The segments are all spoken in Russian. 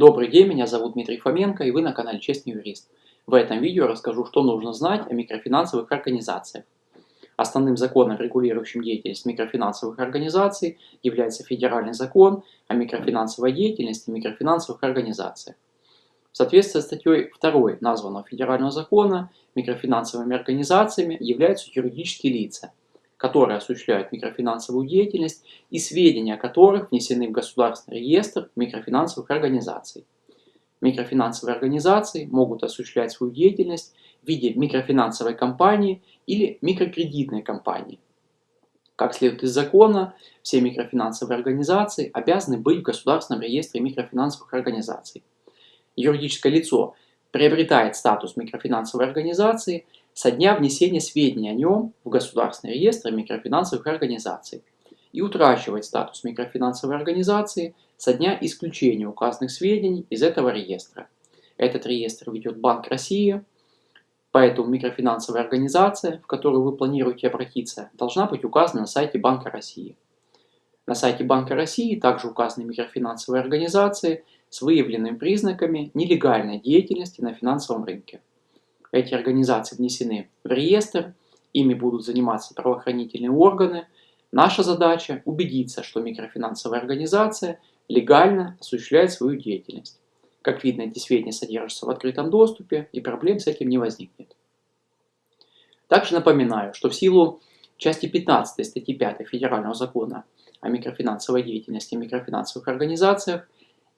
Добрый день, меня зовут Дмитрий Фоменко и вы на канале Честный Юрист. В этом видео расскажу, что нужно знать о микрофинансовых организациях. Основным законом, регулирующим деятельность микрофинансовых организаций, является Федеральный закон о микрофинансовой деятельности микрофинансовых организациях. В соответствии с статьей 2 названного Федерального закона, микрофинансовыми организациями являются юридические лица – которые осуществляют микрофинансовую деятельность и сведения о которых внесены в Государственный реестр микрофинансовых организаций. Микрофинансовые организации могут осуществлять свою деятельность в виде микрофинансовой компании или микрокредитной компании. Как следует из закона, все микрофинансовые организации обязаны быть в Государственном реестре микрофинансовых организаций. Юридическое лицо приобретает статус микрофинансовой организации – со дня внесения сведений о нем в Государственный реестр микрофинансовых организаций и утрачивает статус микрофинансовой организации со дня исключения указанных сведений из этого реестра. Этот реестр ведет Банк России, поэтому микрофинансовая организация, в которую вы планируете обратиться, должна быть указана на сайте Банка России. На сайте Банка России также указаны микрофинансовые организации с выявленными признаками нелегальной деятельности на финансовом рынке. Эти организации внесены в реестр, ими будут заниматься правоохранительные органы. Наша задача – убедиться, что микрофинансовая организация легально осуществляет свою деятельность. Как видно, эти сведения содержатся в открытом доступе, и проблем с этим не возникнет. Также напоминаю, что в силу части 15 статьи 5 Федерального закона о микрофинансовой деятельности и микрофинансовых организациях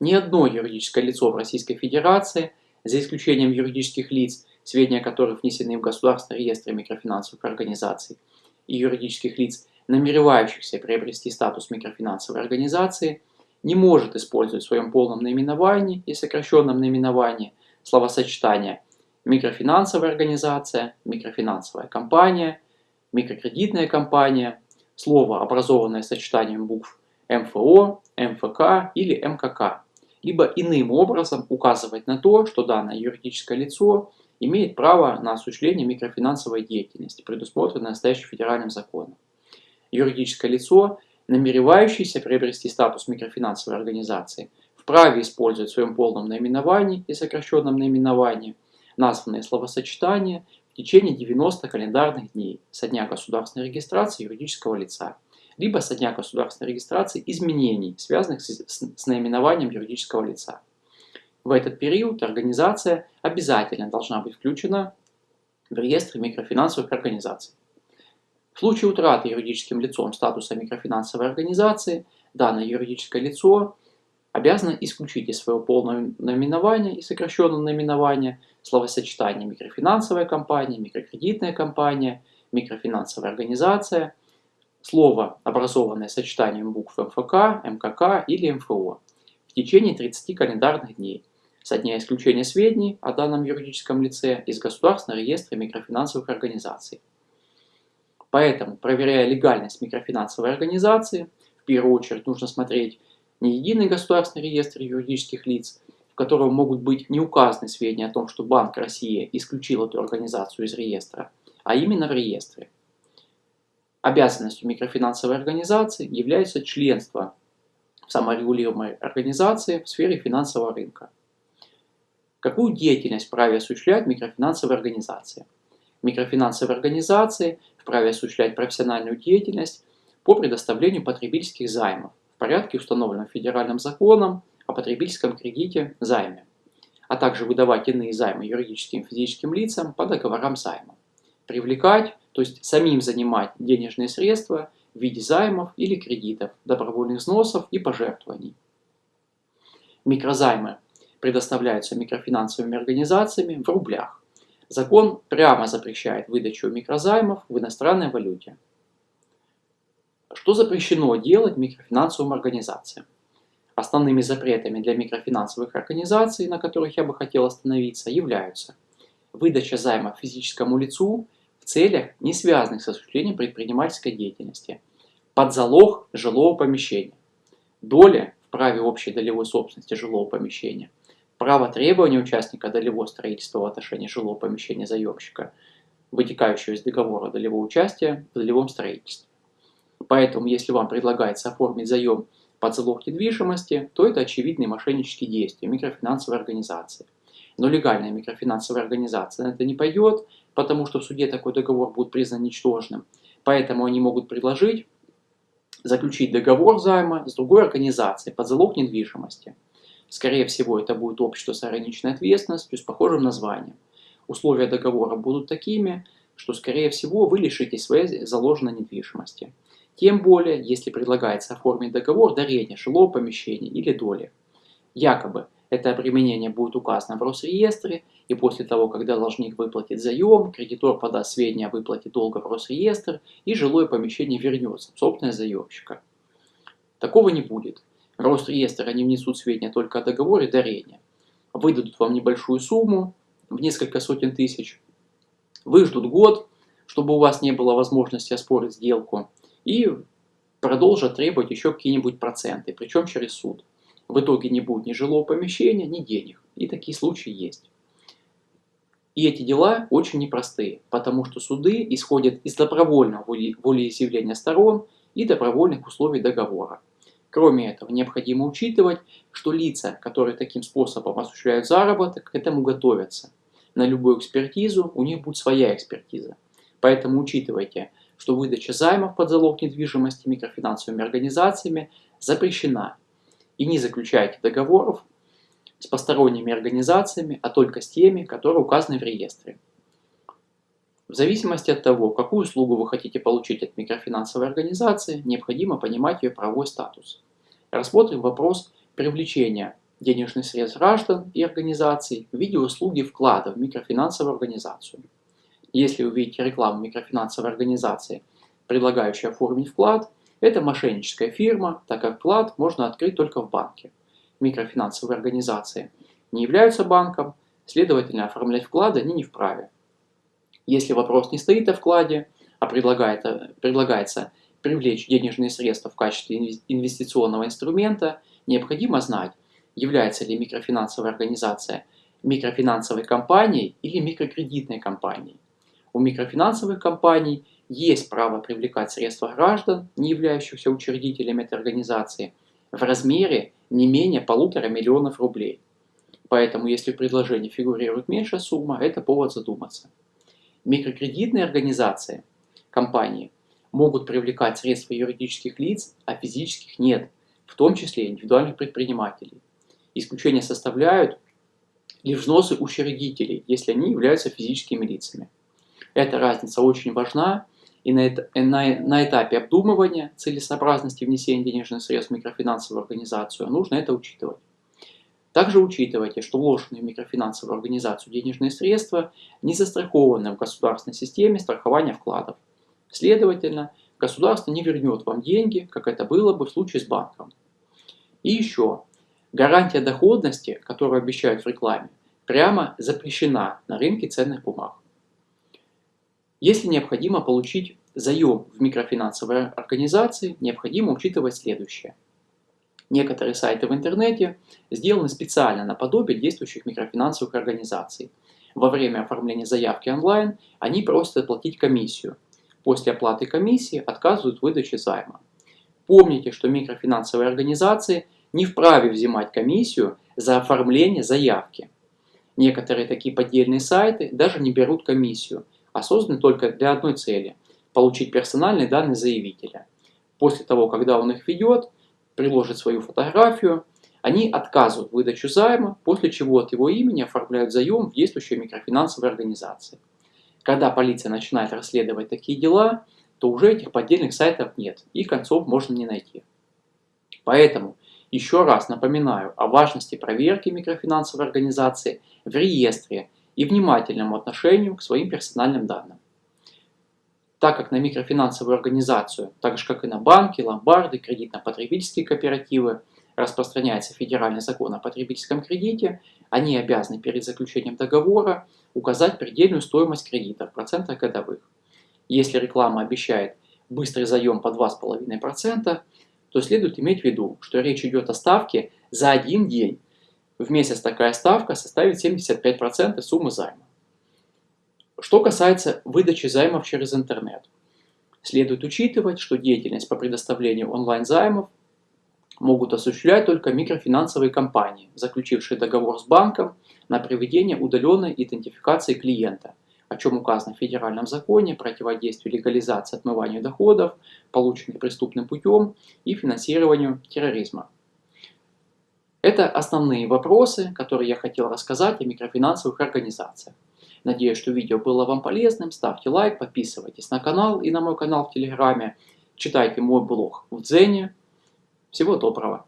ни одно юридическое лицо в Российской Федерации, за исключением юридических лиц, сведения которых внесены в Государственный реестр микрофинансовых организаций и юридических лиц, намеревающихся приобрести статус микрофинансовой организации, не может использовать в своем полном наименовании и сокращенном наименовании словосочетания микрофинансовая организация, микрофинансовая компания, микрокредитная компания, слово, образованное сочетанием букв МФО, МФК или МКК, либо иным образом указывать на то, что данное юридическое лицо имеет право на осуществление микрофинансовой деятельности, предусмотренной настоящим федеральным законом. Юридическое лицо, намеревающееся приобрести статус микрофинансовой организации, вправе использовать в своем полном наименовании и сокращенном наименовании названные словосочетания в течение 90 календарных дней со дня государственной регистрации юридического лица, либо со дня государственной регистрации изменений, связанных с, с наименованием юридического лица. В этот период организация обязательно должна быть включена в реестр микрофинансовых организаций. В случае утраты юридическим лицом статуса микрофинансовой организации, данное юридическое лицо обязано исключить из своего полного наименования и сокращенного наименования словосочетание микрофинансовая компания, микрокредитная компания, микрофинансовая организация, слово, образованное сочетанием букв МФК, МКК или МФО в течение 30 календарных дней со дня исключения сведений о данном юридическом лице из Государственного реестра микрофинансовых организаций. Поэтому, проверяя легальность микрофинансовой организации, в первую очередь нужно смотреть не единый государственный реестр юридических лиц, в котором могут быть не указаны сведения о том, что Банк России исключил эту организацию из реестра, а именно в реестре. Обязанностью микрофинансовой организации является членство в саморегулируемой организации в сфере финансового рынка. Какую деятельность вправе осуществлять микрофинансовые организации? Микрофинансовые организации вправе осуществлять профессиональную деятельность по предоставлению потребительских займов в порядке, установленном федеральным законом о потребительском кредите займе, а также выдавать иные займы юридическим и физическим лицам по договорам займа. Привлекать, то есть самим занимать денежные средства в виде займов или кредитов, добровольных взносов и пожертвований. Микрозаймы предоставляются микрофинансовыми организациями в рублях. Закон прямо запрещает выдачу микрозаймов в иностранной валюте. Что запрещено делать микрофинансовым организациям? Основными запретами для микрофинансовых организаций, на которых я бы хотел остановиться, являются выдача займа физическому лицу в целях, не связанных с осуществлением предпринимательской деятельности, под залог жилого помещения, доля в праве общей долевой собственности жилого помещения – право требования участника долевого строительства в отношении жилого помещения заемщика, вытекающего из договора долевого участия в долевом строительстве. Поэтому, если вам предлагается оформить заем под залог недвижимости, то это очевидные мошеннические действия микрофинансовой организации. Но легальная микрофинансовая организация на это не пойдет, потому что в суде такой договор будет признан ничтожным. Поэтому они могут предложить заключить договор займа с другой организацией под залог недвижимости. Скорее всего, это будет общество с ограниченной ответственностью с похожим названием. Условия договора будут такими, что, скорее всего, вы лишитесь своей заложенной недвижимости. Тем более, если предлагается оформить договор дарения жилого помещения или доли. Якобы, это применение будет указано в Росреестре, и после того, когда должник выплатит заем, кредитор подаст сведения о выплате долга в Росреестр, и жилое помещение вернется в собственность заемщика. Такого не будет. Росреестр они внесут сведения только о договоре дарения. Выдадут вам небольшую сумму, в несколько сотен тысяч. Выждут год, чтобы у вас не было возможности оспорить сделку, и продолжат требовать еще какие-нибудь проценты, причем через суд. В итоге не будет ни жилого помещения, ни денег. И такие случаи есть. И эти дела очень непростые, потому что суды исходят из добровольного волеизъявления сторон и добровольных условий договора. Кроме этого, необходимо учитывать, что лица, которые таким способом осуществляют заработок, к этому готовятся. На любую экспертизу у них будет своя экспертиза. Поэтому учитывайте, что выдача займов под залог недвижимости микрофинансовыми организациями запрещена и не заключайте договоров с посторонними организациями, а только с теми, которые указаны в реестре. В зависимости от того, какую услугу вы хотите получить от микрофинансовой организации, необходимо понимать ее правовой статус. Рассмотрим вопрос привлечения денежных средств граждан и организаций в виде услуги вклада в микрофинансовую организацию. Если вы видите рекламу микрофинансовой организации, предлагающей оформить вклад, это мошенническая фирма, так как вклад можно открыть только в банке. Микрофинансовые организации не являются банком, следовательно, оформлять вклады они не вправе. Если вопрос не стоит о вкладе, а предлагается, предлагается привлечь денежные средства в качестве инвестиционного инструмента, необходимо знать, является ли микрофинансовая организация микрофинансовой компанией или микрокредитной компанией. У микрофинансовых компаний есть право привлекать средства граждан, не являющихся учредителями этой организации, в размере не менее полутора миллионов рублей. Поэтому, если в предложении фигурирует меньшая сумма, это повод задуматься. Микрокредитные организации, компании, могут привлекать средства юридических лиц, а физических нет, в том числе индивидуальных предпринимателей. Исключение составляют лишь взносы учредителей, если они являются физическими лицами. Эта разница очень важна, и на, это, на, на этапе обдумывания целесообразности внесения денежных средств в микрофинансовую организацию нужно это учитывать. Также учитывайте, что вложенные в микрофинансовую организацию денежные средства не застрахованы в государственной системе страхования вкладов. Следовательно, государство не вернет вам деньги, как это было бы в случае с банком. И еще, гарантия доходности, которую обещают в рекламе, прямо запрещена на рынке ценных бумаг. Если необходимо получить заем в микрофинансовой организации, необходимо учитывать следующее. Некоторые сайты в интернете сделаны специально наподобие действующих микрофинансовых организаций. Во время оформления заявки онлайн они просят оплатить комиссию. После оплаты комиссии отказывают в выдаче займа. Помните, что микрофинансовые организации не вправе взимать комиссию за оформление заявки. Некоторые такие поддельные сайты даже не берут комиссию, а созданы только для одной цели – получить персональные данные заявителя. После того, когда он их ведет, приложит свою фотографию, они отказывают выдачу займа, после чего от его имени оформляют заем в действующей микрофинансовой организации. Когда полиция начинает расследовать такие дела, то уже этих поддельных сайтов нет, и концов можно не найти. Поэтому еще раз напоминаю о важности проверки микрофинансовой организации в реестре и внимательному отношению к своим персональным данным. Так как на микрофинансовую организацию, так же как и на банки, ломбарды, кредитно-потребительские кооперативы, распространяется федеральный закон о потребительском кредите, они обязаны перед заключением договора указать предельную стоимость кредита в процентах годовых. Если реклама обещает быстрый заем по 2,5%, то следует иметь в виду, что речь идет о ставке за один день в месяц такая ставка составит 75% суммы займа. Что касается выдачи займов через интернет, следует учитывать, что деятельность по предоставлению онлайн-займов могут осуществлять только микрофинансовые компании, заключившие договор с банком на проведение удаленной идентификации клиента, о чем указано в федеральном законе противодействию легализации отмыванию доходов, полученных преступным путем и финансированию терроризма. Это основные вопросы, которые я хотел рассказать о микрофинансовых организациях. Надеюсь, что видео было вам полезным. Ставьте лайк, подписывайтесь на канал и на мой канал в Телеграме. Читайте мой блог в Дзене. Всего доброго!